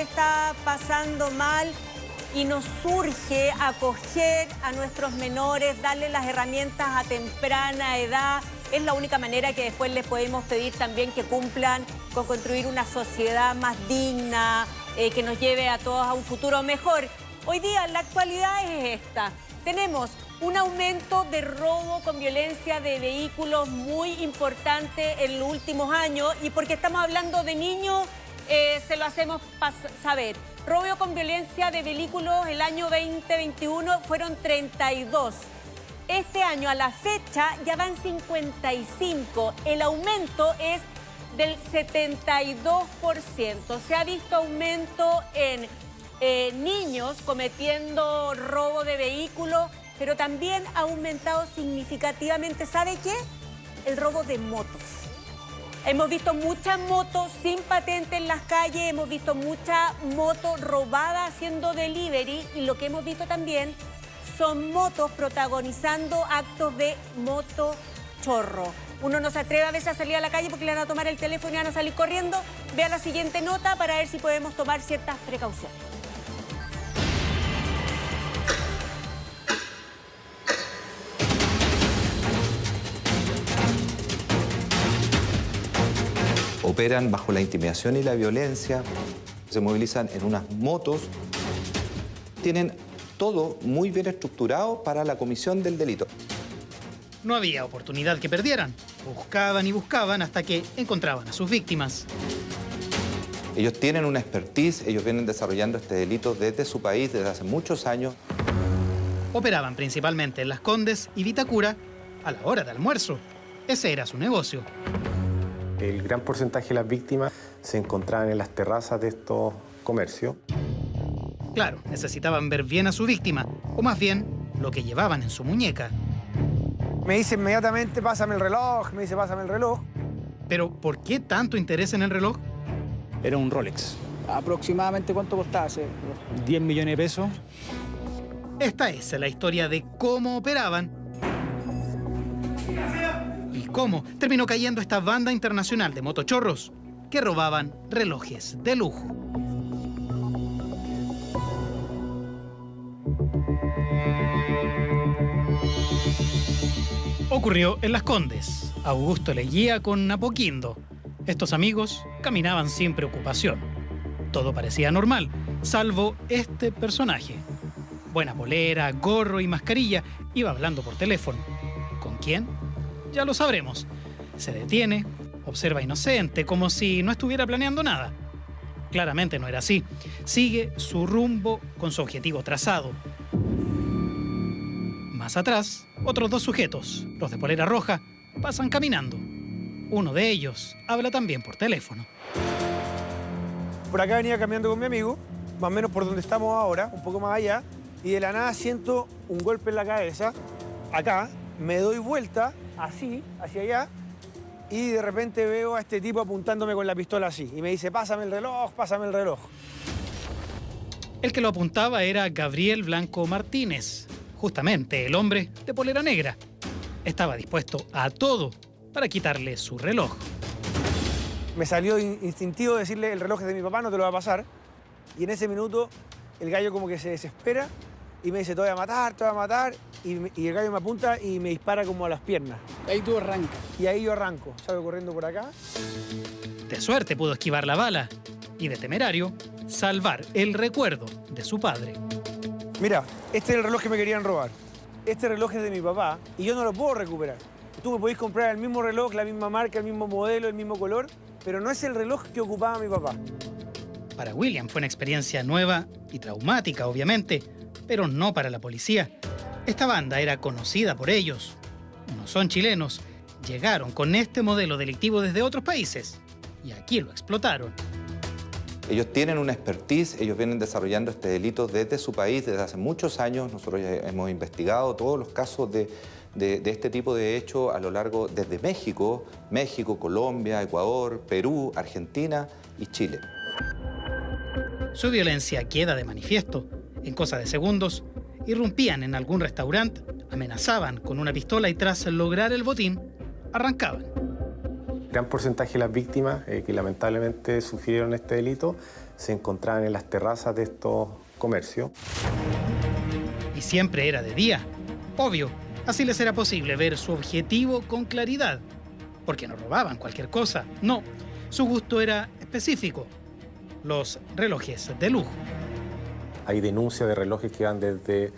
está pasando mal y nos surge acoger a nuestros menores, darles las herramientas a temprana edad. Es la única manera que después les podemos pedir también que cumplan con construir una sociedad más digna, eh, que nos lleve a todos a un futuro mejor. Hoy día la actualidad es esta. Tenemos un aumento de robo con violencia de vehículos muy importante en los últimos años y porque estamos hablando de niños, eh, se lo hacemos saber. Robo con violencia de vehículos el año 2021 fueron 32. Este año a la fecha ya van 55. El aumento es del 72%. Se ha visto aumento en eh, niños cometiendo robo de vehículos pero también ha aumentado significativamente, ¿sabe qué? El robo de motos. Hemos visto muchas motos sin patente en las calles, hemos visto muchas motos robadas haciendo delivery y lo que hemos visto también son motos protagonizando actos de moto chorro. Uno no se atreve a veces a salir a la calle porque le van a tomar el teléfono y van a salir corriendo. Vea la siguiente nota para ver si podemos tomar ciertas precauciones. Operan bajo la intimidación y la violencia, se movilizan en unas motos, tienen todo muy bien estructurado para la comisión del delito. No había oportunidad que perdieran. Buscaban y buscaban hasta que encontraban a sus víctimas. Ellos tienen una expertise, ellos vienen desarrollando este delito desde su país desde hace muchos años. Operaban principalmente en Las Condes y Vitacura a la hora de almuerzo. Ese era su negocio. El gran porcentaje de las víctimas se encontraban en las terrazas de estos comercios. Claro, necesitaban ver bien a su víctima, o más bien, lo que llevaban en su muñeca. Me dice inmediatamente, pásame el reloj, me dice, pásame el reloj. Pero, ¿por qué tanto interés en el reloj? Era un Rolex. ¿Aproximadamente cuánto costaba ese 10 millones de pesos. Esta es la historia de cómo operaban cómo terminó cayendo esta banda internacional de motochorros que robaban relojes de lujo. Ocurrió en Las Condes. Augusto leía con Apoquindo. Estos amigos caminaban sin preocupación. Todo parecía normal, salvo este personaje. Buena polera, gorro y mascarilla, iba hablando por teléfono. ¿Con quién? Ya lo sabremos. Se detiene, observa inocente, como si no estuviera planeando nada. Claramente no era así. Sigue su rumbo con su objetivo trazado. Más atrás, otros dos sujetos, los de polera roja, pasan caminando. Uno de ellos habla también por teléfono. Por acá venía caminando con mi amigo, más o menos por donde estamos ahora, un poco más allá, y de la nada siento un golpe en la cabeza, acá, me doy vuelta así, hacia allá, y de repente veo a este tipo apuntándome con la pistola así. Y me dice, pásame el reloj, pásame el reloj. El que lo apuntaba era Gabriel Blanco Martínez, justamente el hombre de polera negra. Estaba dispuesto a todo para quitarle su reloj. Me salió instintivo decirle, el reloj es de mi papá, no te lo va a pasar. Y en ese minuto el gallo como que se desespera y me dice, te voy a matar, te voy a matar. Y, el gallo me apunta y me dispara como a las piernas. Ahí tú arrancas. Y ahí yo arranco, salgo corriendo por acá. De suerte pudo esquivar la bala y de temerario salvar el recuerdo de su padre. Mira, este es el reloj que me querían robar. Este reloj es de mi papá y yo no lo puedo recuperar. Tú me podés comprar el mismo reloj, la misma marca, el mismo modelo, el mismo color, pero no es el reloj que ocupaba mi papá. Para William fue una experiencia nueva y traumática, obviamente, pero no para la policía. Esta banda era conocida por ellos. No son chilenos. Llegaron con este modelo delictivo desde otros países y aquí lo explotaron. Ellos tienen una expertise, ellos vienen desarrollando este delito desde su país desde hace muchos años. Nosotros hemos investigado todos los casos de, de, este tipo de hechos a lo largo desde México, México, Colombia, Ecuador, Perú, Argentina y Chile. Su violencia queda de manifiesto. En cosa de segundos, irrumpían en algún restaurante, amenazaban con una pistola y tras lograr el botín, arrancaban. Gran porcentaje de las víctimas eh, que lamentablemente sufrieron este delito se encontraban en las terrazas de estos comercios. Y siempre era de día. Obvio, así les era posible ver su objetivo con claridad. Porque no robaban cualquier cosa. No, su gusto era específico. Los relojes de lujo. Hay denuncias de relojes que van desde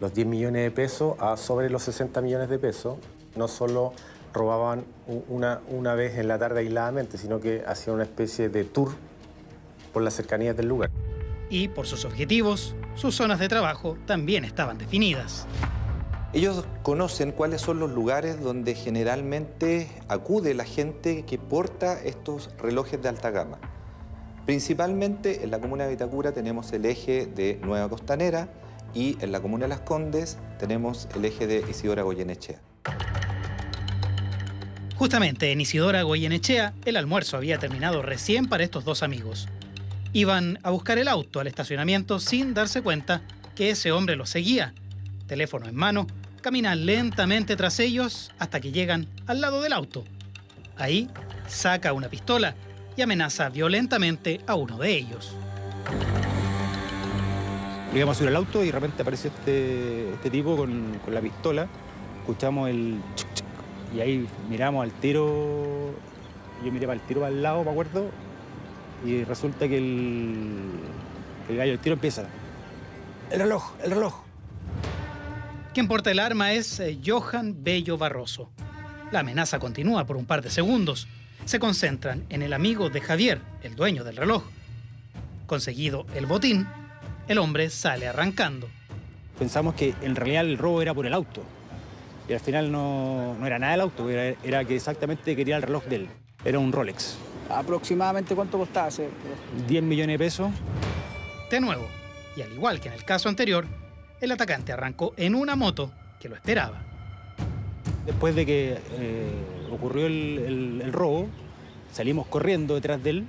los 10 millones de pesos a sobre los 60 millones de pesos. No solo robaban una, una vez en la tarde aisladamente, sino que hacían una especie de tour por las cercanías del lugar. Y por sus objetivos, sus zonas de trabajo también estaban definidas. Ellos conocen cuáles son los lugares donde generalmente acude la gente que porta estos relojes de alta gama. Principalmente en la comuna de Vitacura tenemos el eje de Nueva Costanera y en la comuna de Las Condes tenemos el eje de Isidora Goyenechea. Justamente en Isidora Goyenechea, el almuerzo había terminado recién para estos dos amigos. Iban a buscar el auto al estacionamiento sin darse cuenta que ese hombre los seguía. Teléfono en mano, camina lentamente tras ellos hasta que llegan al lado del auto. Ahí saca una pistola y amenaza violentamente a uno de ellos. Íbamos a subir al auto y de repente apareció este, este tipo con, con la pistola. Escuchamos el chuc, chuc, y ahí miramos al tiro. Yo miré para el tiro al lado, me acuerdo. Y resulta que el, el gallo del tiro empieza. El reloj, el reloj. Quien porta el arma es eh, Johan Bello Barroso. La amenaza continúa por un par de segundos. Se concentran en el amigo de Javier, el dueño del reloj. Conseguido el botín, el hombre sale arrancando. Pensamos que en realidad el robo era por el auto. Y al final no, no era nada el auto, era, era que exactamente quería el reloj de él. Era un Rolex. ¿Aproximadamente cuánto costaba ese? 10 millones de pesos. De nuevo, y al igual que en el caso anterior, el atacante arrancó en una moto que lo esperaba. Después de que eh, ocurrió el, el- el robo, salimos corriendo detrás de él.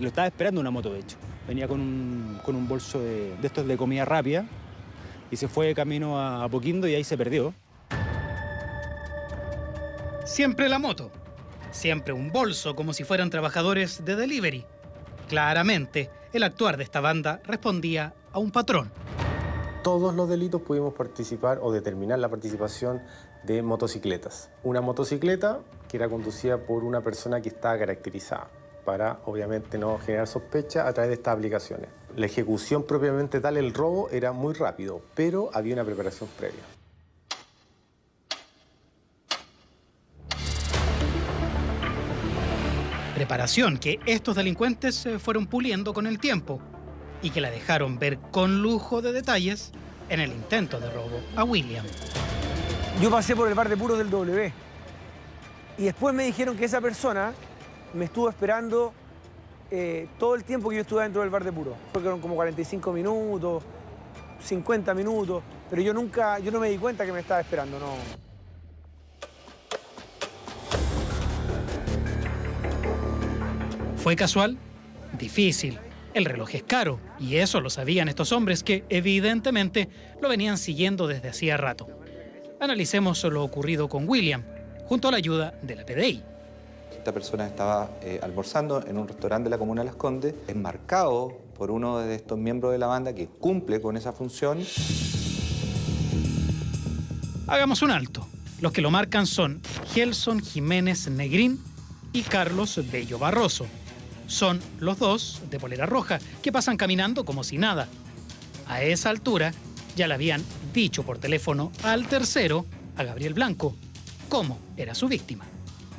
Lo estaba esperando una moto, de hecho. Venía con un, con un bolso de, de estos de comida rápida y se fue de camino a Apoquindo y ahí se perdió. Siempre la moto. Siempre un bolso como si fueran trabajadores de delivery. Claramente, el actuar de esta banda respondía a un patrón. Todos los delitos pudimos participar o determinar la participación de motocicletas. Una motocicleta que era conducida por una persona que estaba caracterizada para obviamente no generar sospecha a través de estas aplicaciones. La ejecución propiamente tal, el robo, era muy rápido, pero había una preparación previa. Preparación que estos delincuentes eh, fueron puliendo con el tiempo y que la dejaron ver con lujo de detalles en el intento de robo a William. Yo pasé por el bar de puros del W. Y después me dijeron que esa persona me estuvo esperando eh, todo el tiempo que yo estuve dentro del bar de puros. Fueron como 45 minutos, 50 minutos. Pero yo nunca, yo no me di cuenta que me estaba esperando, no. ¿Fue casual? Difícil. El reloj es caro y eso lo sabían estos hombres que evidentemente lo venían siguiendo desde hacía rato. Analicemos lo ocurrido con William, junto a la ayuda de la PDI. Esta persona estaba eh, almorzando en un restaurante de la comuna de Las Condes, enmarcado por uno de estos miembros de la banda que cumple con esa función. Hagamos un alto. Los que lo marcan son Gelson Jiménez Negrín y Carlos Bello Barroso. Son los dos de polera roja que pasan caminando como si nada. A esa altura ya le habían dicho por teléfono al tercero, a Gabriel Blanco, cómo era su víctima.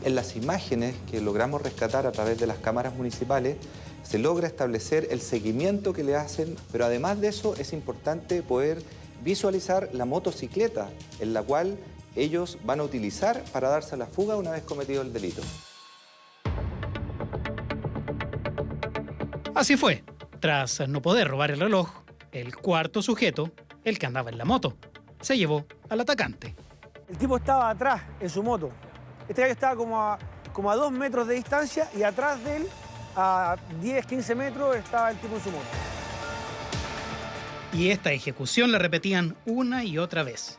En las imágenes que logramos rescatar a través de las cámaras municipales, se logra establecer el seguimiento que le hacen, pero además de eso es importante poder visualizar la motocicleta en la cual ellos van a utilizar para darse a la fuga una vez cometido el delito. Así fue. Tras no poder robar el reloj, el cuarto sujeto, el que andaba en la moto, se llevó al atacante. El tipo estaba atrás en su moto. Este gallo estaba como a, como a dos metros de distancia y atrás de él, a 10, 15 metros, estaba el tipo en su moto. Y esta ejecución la repetían una y otra vez.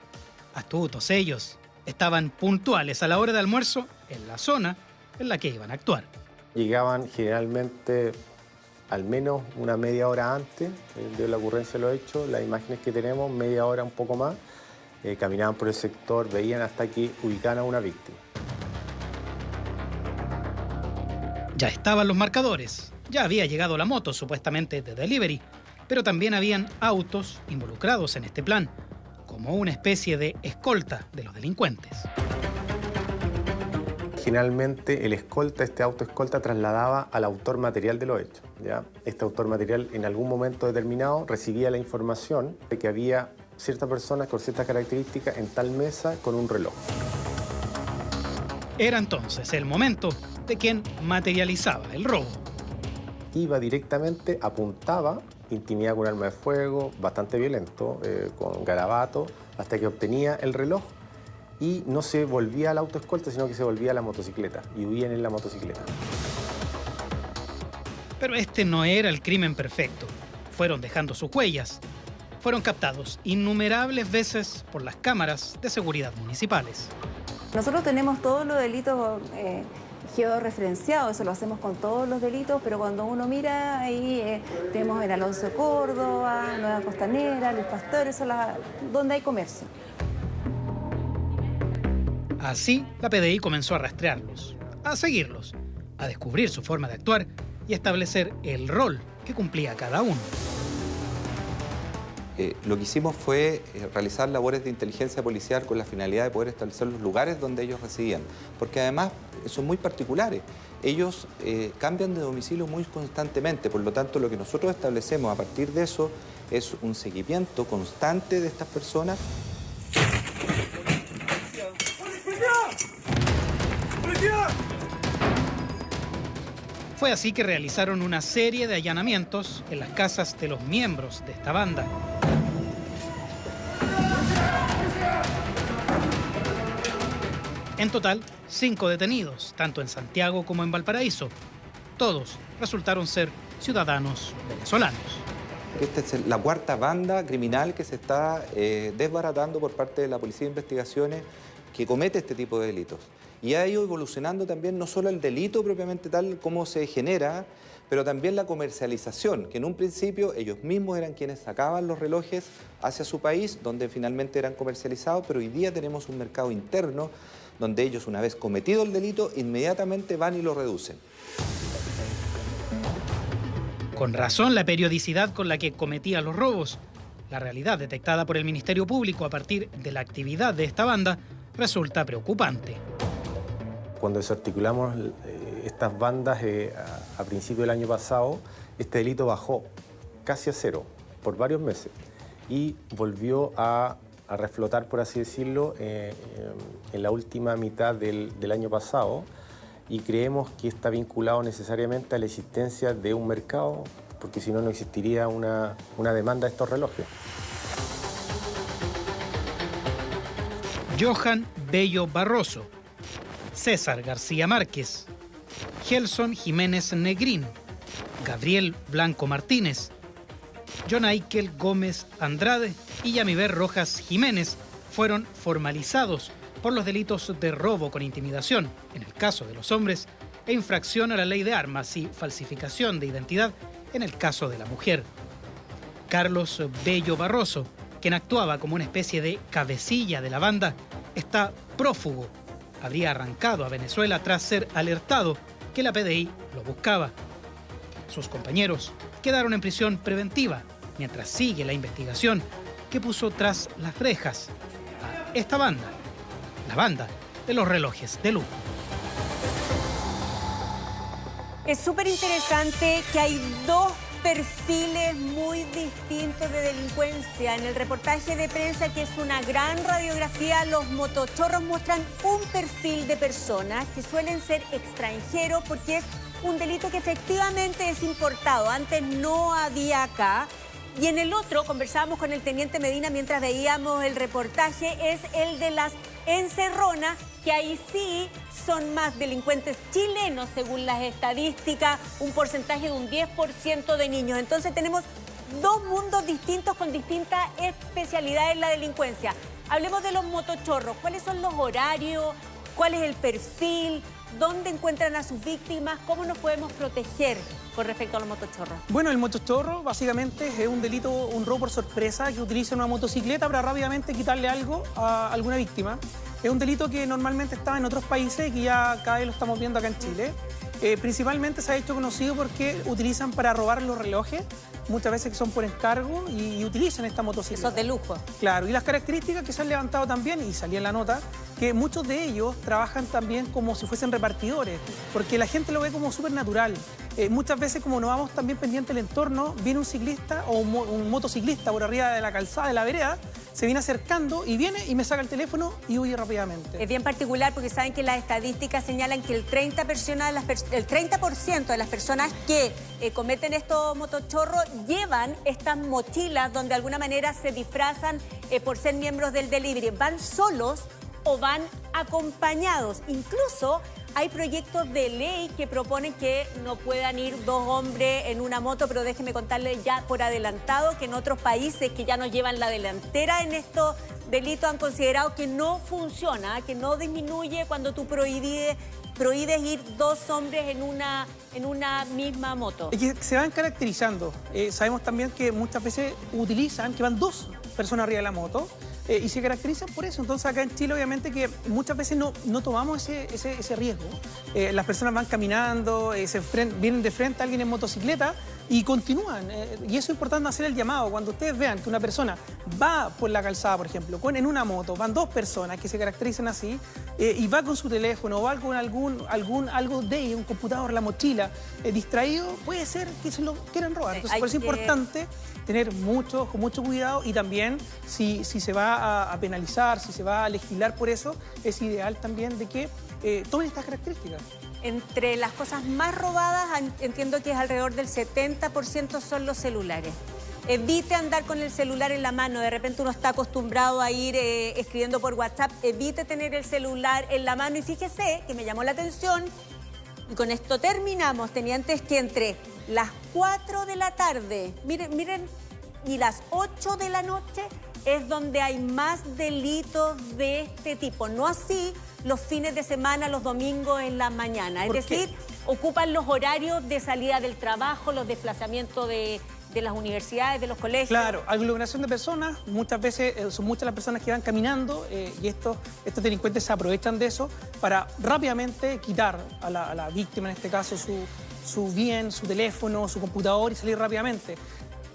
Astutos ellos. Estaban puntuales a la hora de almuerzo en la zona en la que iban a actuar. Llegaban generalmente al menos una media hora antes de la ocurrencia de los hechos, las imágenes que tenemos, media hora, un poco más, eh, caminaban por el sector, veían hasta que ubicaban a una víctima. Ya estaban los marcadores, ya había llegado la moto supuestamente de delivery, pero también habían autos involucrados en este plan, como una especie de escolta de los delincuentes. Generalmente el escolta, este auto escolta, trasladaba al autor material de los hechos. ¿ya? Este autor material en algún momento determinado recibía la información de que había ciertas personas con ciertas características en tal mesa con un reloj. Era entonces el momento de quien materializaba el robo. Iba directamente, apuntaba, intimidaba con arma de fuego, bastante violento, eh, con garabato, hasta que obtenía el reloj y no se volvía al auto escolta, sino que se volvía a la motocicleta y huían en la motocicleta. Pero este no era el crimen perfecto. Fueron dejando sus huellas. Fueron captados innumerables veces por las cámaras de seguridad municipales. Nosotros tenemos todos los delitos eh, georreferenciados, eso lo hacemos con todos los delitos, pero cuando uno mira ahí eh, tenemos en Alonso Córdoba, Nueva Costanera, Luis Pastor, eso es la, donde hay comercio. Así, la PDI comenzó a rastrearlos, a seguirlos, a descubrir su forma de actuar y establecer el rol que cumplía cada uno. Eh, lo que hicimos fue eh, realizar labores de inteligencia policial con la finalidad de poder establecer los lugares donde ellos residían, porque además son muy particulares. Ellos eh, cambian de domicilio muy constantemente, por lo tanto lo que nosotros establecemos a partir de eso es un seguimiento constante de estas personas Fue así que realizaron una serie de allanamientos en las casas de los miembros de esta banda. En total, cinco detenidos, tanto en Santiago como en Valparaíso. Todos resultaron ser ciudadanos venezolanos. Esta es la cuarta banda criminal que se está eh, desbaratando por parte de la Policía de Investigaciones que comete este tipo de delitos. Y ha ido evolucionando también no solo el delito propiamente tal como se genera, pero también la comercialización, que en un principio ellos mismos eran quienes sacaban los relojes hacia su país, donde finalmente eran comercializados, pero hoy día tenemos un mercado interno donde ellos, una vez cometido el delito, inmediatamente van y lo reducen. Con razón la periodicidad con la que cometía los robos. La realidad detectada por el Ministerio Público a partir de la actividad de esta banda resulta preocupante. Cuando desarticulamos eh, estas bandas eh, a, principio del año pasado, este delito bajó casi a cero por varios meses y volvió a, reflotar, por así decirlo, eh, en la última mitad del, año pasado y creemos que está vinculado necesariamente a la existencia de un mercado, porque si no, no existiría una demanda de estos relojes. Johan Bello Barroso, César García Márquez, Gelson Jiménez Negrín, Gabriel Blanco Martínez, John Aikel Gómez Andrade y Yamiber Rojas Jiménez fueron formalizados por los delitos de robo con intimidación, en el caso de los hombres, e infracción a la ley de armas y falsificación de identidad en el caso de la mujer. Carlos Bello Barroso, quien actuaba como una especie de cabecilla de la banda, está prófugo habría arrancado a Venezuela tras ser alertado que la PDI lo buscaba. Sus compañeros quedaron en prisión preventiva mientras sigue la investigación que puso tras las rejas a esta banda, la banda de los relojes de lujo. Es súper interesante que hay dos perfiles muy distintos de delincuencia. En el reportaje de prensa, que es una gran radiografía, los motochorros muestran un perfil de personas que suelen ser extranjeros porque es un delito que efectivamente es importado. Antes no había acá. Y en el otro, conversábamos con el teniente Medina mientras veíamos el reportaje, es el de las encerronas, que ahí sí son más delincuentes chilenos, según las estadísticas, un porcentaje de un 10% de niños. Entonces tenemos dos mundos distintos con distintas especialidades en la delincuencia. Hablemos de los motochorros. ¿Cuáles son los horarios? ¿Cuál es el perfil? Dónde encuentran a sus víctimas, cómo nos podemos proteger con respecto a los motochorros. Bueno, el motochorro básicamente es un delito, un robo por sorpresa que utiliza una motocicleta para rápidamente quitarle algo a alguna víctima. Es un delito que normalmente estaba en otros países y que ya cada vez lo estamos viendo acá en Chile. Eh, principalmente se ha hecho conocido porque utilizan para robar los relojes, muchas veces que son por encargo y, utilizan esta motocicleta. Eso es de lujo. Claro, y las características que se han levantado también, y salía en la nota, que muchos de ellos trabajan también como si fuesen repartidores, porque la gente lo ve como súper natural. Eh, muchas veces como no vamos también pendiente del entorno, viene un ciclista o un motociclista por arriba de la calzada de la vereda se viene acercando y viene y me saca el teléfono y huye rápidamente. Es bien particular porque saben que las estadísticas señalan que el 30%, de las, el 30 de las personas que eh, cometen estos motochorros llevan estas mochilas donde de alguna manera se disfrazan eh, por ser miembros del delivery. Van solos o van acompañados. Incluso hay proyectos de ley que proponen que no puedan ir dos hombres en una moto, pero déjeme contarles ya por adelantado que en otros países que ya nos llevan la delantera en estos delitos han considerado que no funciona, que no disminuye cuando tú prohíbes, ir dos hombres en una, en una misma moto. Que se van caracterizando. Eh, sabemos también que muchas veces utilizan que van dos personas arriba de la moto eh, y se caracterizan por eso. Entonces acá en Chile obviamente que muchas veces no, no tomamos ese, ese, riesgo. Eh, las personas van caminando, eh, se vienen de frente a alguien en motocicleta y continúan. y eso es importante hacer el llamado. Cuando ustedes vean que una persona va por la calzada, por ejemplo, con, en una moto, van dos personas que se caracterizan así, y va con su teléfono o va con algún, algún, algo de un computador, la mochila, distraído, puede ser que se lo quieran robar. Entonces por eso es importante tener mucho, con mucho cuidado y también si, si se va a, penalizar, si se va a legislar por eso, es ideal también de que eh, tomen estas características. Entre las cosas más robadas, entiendo que es alrededor del 70% son los celulares. Evite andar con el celular en la mano. De repente uno está acostumbrado a ir eh, escribiendo por WhatsApp. Evite tener el celular en la mano. Y fíjese que me llamó la atención, y con esto terminamos, tenientes, que entre las 4 de la tarde, miren, miren, y las 8 de la noche es donde hay más delitos de este tipo. No así los fines de semana, los domingos en la mañana. Es decir, ocupan los horarios de salida del trabajo, los desplazamientos de, las universidades, de los colegios. Claro, aglomeración de personas, muchas veces eh, son muchas las personas que van caminando eh, y estos, estos delincuentes se aprovechan de eso para rápidamente quitar a la, a la víctima, en este caso, su, su bien, su teléfono, su computador y salir rápidamente.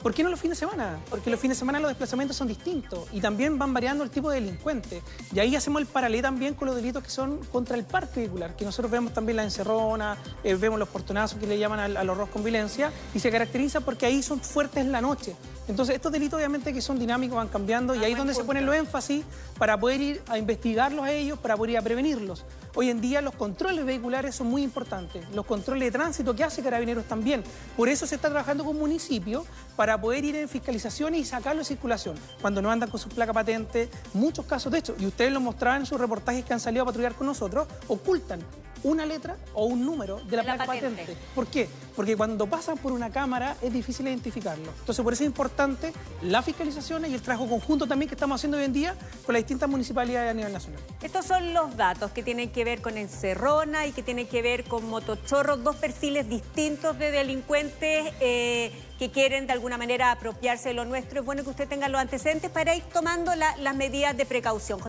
¿Por qué no los fines de semana? Porque los fines de semana los desplazamientos son distintos y también van variando el tipo de delincuente. Y ahí hacemos el paralelo también con los delitos que son contra el parque vehicular, que nosotros vemos también la encerrona, eh, vemos los portonazos que le llaman al, al horror con violencia y se caracteriza porque ahí son fuertes en la noche. Entonces, estos delitos obviamente que son dinámicos van cambiando y ah, ahí es donde se ponen los énfasis para poder ir a investigarlos a ellos, para poder ir a prevenirlos. Hoy en día los controles vehiculares son muy importantes, los controles de tránsito que hace Carabineros también. Por eso se está trabajando con municipios para poder ir en fiscalizaciones y sacarlo de circulación. Cuando no andan con su placa patente, muchos casos de hecho, y ustedes lo mostraban en sus reportajes que han salido a patrullar con nosotros, ocultan una letra o un número de la, placa patente. ¿Por qué? Porque cuando pasan por una cámara es difícil identificarlo. Entonces, por eso es importante la fiscalización y el trabajo conjunto también que estamos haciendo hoy en día con las distintas municipalidades a nivel nacional. Estos son los datos que tienen que ver con encerrona y que tienen que ver con motochorros, dos perfiles distintos de delincuentes eh, que quieren de alguna manera apropiarse de lo nuestro. Es bueno que usted tenga los antecedentes para ir tomando las medidas de precaución.